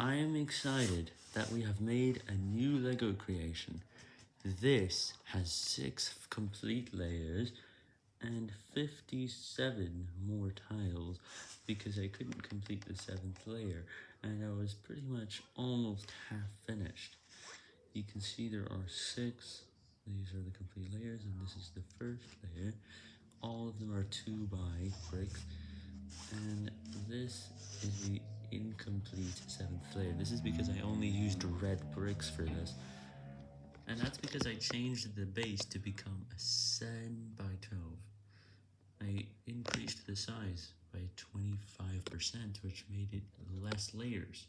I am excited that we have made a new LEGO creation. This has 6 complete layers and 57 more tiles because I couldn't complete the 7th layer and I was pretty much almost half finished. You can see there are 6, these are the complete layers and this is the first layer. All of them are 2 by bricks and this is the incomplete 7th. This is because I only used red bricks for this. And that's because I changed the base to become a 7 by 12. I increased the size by 25%, which made it less layers.